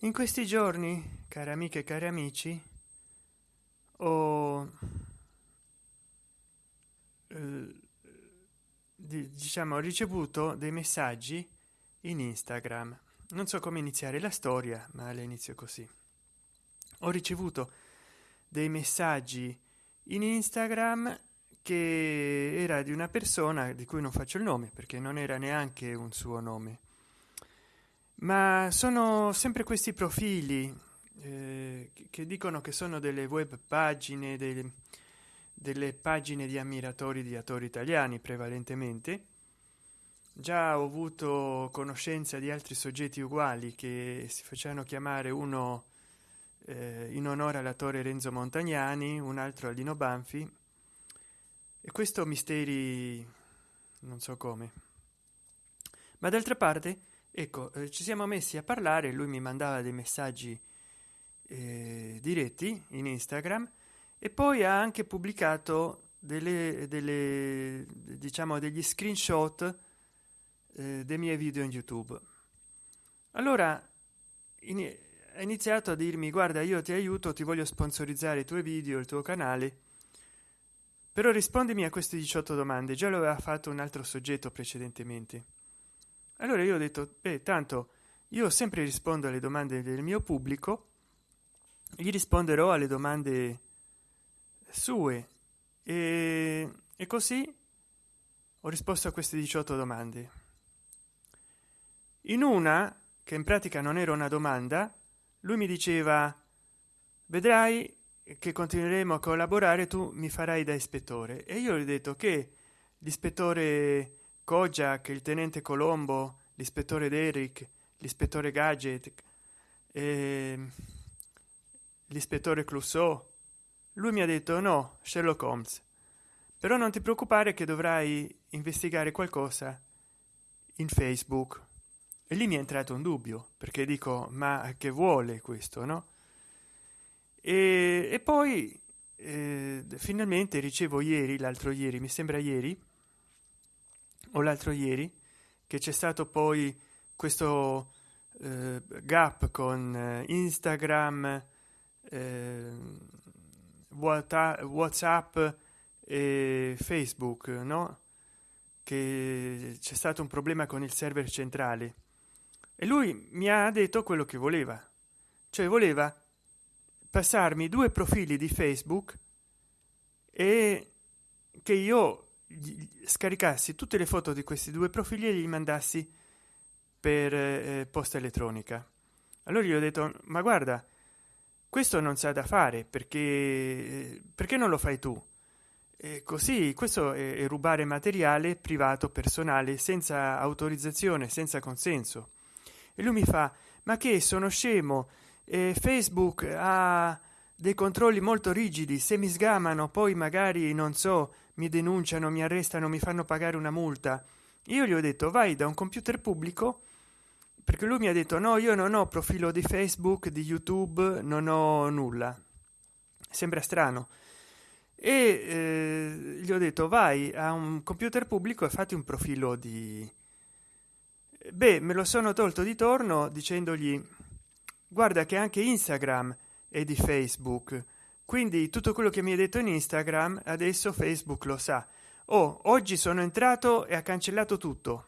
in questi giorni cari amiche e cari amici ho eh, diciamo ricevuto dei messaggi in instagram. Non so come iniziare la storia ma all'inizio così. Ho ricevuto dei messaggi in instagram che era di una persona di cui non faccio il nome perché non era neanche un suo nome ma sono sempre questi profili eh, che dicono che sono delle web pagine delle, delle pagine di ammiratori di attori italiani prevalentemente. Già ho avuto conoscenza di altri soggetti uguali che si facevano chiamare uno eh, in onore all'attore renzo montagnani un altro a lino banfi. E questo misteri non so come. Ma d'altra parte ecco eh, ci siamo messi a parlare lui mi mandava dei messaggi eh, diretti in instagram e poi ha anche pubblicato delle, delle diciamo degli screenshot eh, dei miei video in youtube. Allora in, ha iniziato a dirmi guarda io ti aiuto ti voglio sponsorizzare i tuoi video il tuo canale. Però rispondimi a queste 18 domande già lo aveva fatto un altro soggetto precedentemente allora io ho detto beh tanto io sempre rispondo alle domande del mio pubblico gli risponderò alle domande sue. E, e così ho risposto a queste 18 domande. In una che in pratica non era una domanda lui mi diceva vedrai che continueremo a collaborare tu mi farai da ispettore. E io gli ho detto che l'ispettore Kojak, il tenente Colombo, l'ispettore Derrick, l'ispettore Gadget, eh, l'ispettore Clouseau, lui mi ha detto no, Sherlock Holmes, però non ti preoccupare che dovrai investigare qualcosa in Facebook. E lì mi è entrato un dubbio, perché dico, ma che vuole questo, no? E, e poi eh, finalmente ricevo ieri, l'altro ieri, mi sembra ieri, o l'altro ieri che c'è stato poi questo eh, gap con eh, instagram eh, whatsapp e facebook no? Che c'è stato un problema con il server centrale. E lui mi ha detto quello che voleva. Cioè voleva passarmi due profili di facebook e che io scaricassi tutte le foto di questi due profili e li mandassi per eh, posta elettronica. Allora gli ho detto ma guarda questo non sa da fare perché perché non lo fai tu? E così questo è, è rubare materiale privato personale senza autorizzazione senza consenso. E lui mi fa ma che sono scemo? E facebook ha dei controlli molto rigidi se mi sgamano poi magari non so mi denunciano mi arrestano mi fanno pagare una multa. Io gli ho detto vai da un computer pubblico perché lui mi ha detto no io non ho profilo di facebook di youtube non ho nulla. Sembra strano. E eh, gli ho detto vai a un computer pubblico e fatti un profilo di beh me lo sono tolto di torno dicendogli guarda che anche instagram è di facebook. Quindi tutto quello che mi hai detto in instagram adesso facebook lo sa. Oh oggi sono entrato e ha cancellato tutto